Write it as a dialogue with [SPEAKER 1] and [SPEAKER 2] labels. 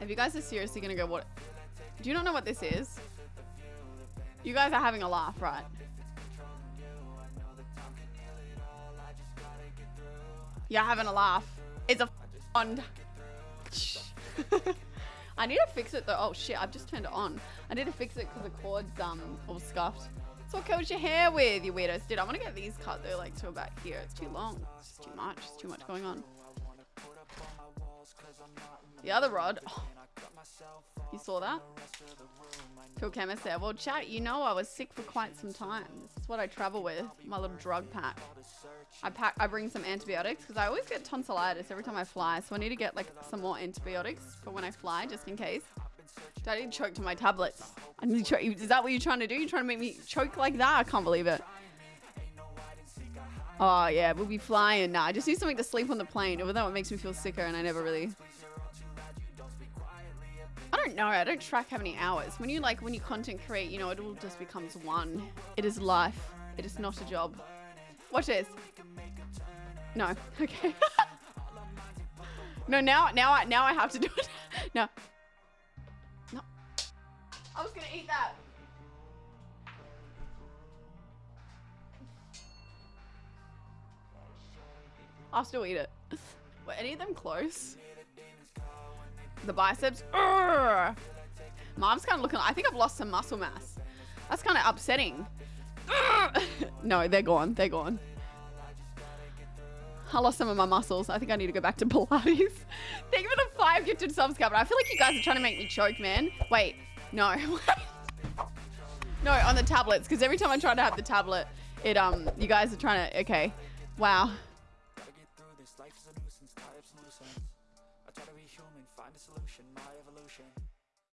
[SPEAKER 1] If you guys are seriously gonna go, what? Do you not know what this is? You guys are having a laugh, right? You're having a laugh. It's a fond. I need to fix it though. Oh shit, I've just turned it on. I need to fix it because the cord's um all scuffed. So what colour's your hair with, you weirdos? Dude, I want to get these cut though, like to about here. It's too long. It's too much. It's too much going on. The other rod. Oh. You saw that? Phil Chemist there. Well, chat, you know I was sick for quite some time. This is what I travel with, my little drug pack. I pack, I bring some antibiotics because I always get tonsillitis every time I fly. So I need to get like some more antibiotics for when I fly, just in case. Do I need to choke to my tablets? I need to choke. Is that what you're trying to do? You're trying to make me choke like that? I can't believe it. Oh yeah, we'll be flying. Nah, I just need something to sleep on the plane. Even though it makes me feel sicker and I never really don't know. I don't track how many hours. When you like, when you content create, you know, it all just becomes one. It is life. It is not a job. Watch this. No. Okay. no, now, now, I, now I have to do it. no. No. I was gonna eat that. I'll still eat it. Were any of them close? The biceps. Urgh. Mom's kind of looking. I think I've lost some muscle mass. That's kind of upsetting. no, they're gone. They're gone. I lost some of my muscles. I think I need to go back to Pilates. Thank you for the five gifted subs, but I feel like you guys are trying to make me choke, man. Wait, no. no, on the tablets, because every time I try to have the tablet, it um, you guys are trying to. Okay, wow. Find a solution, my evolution.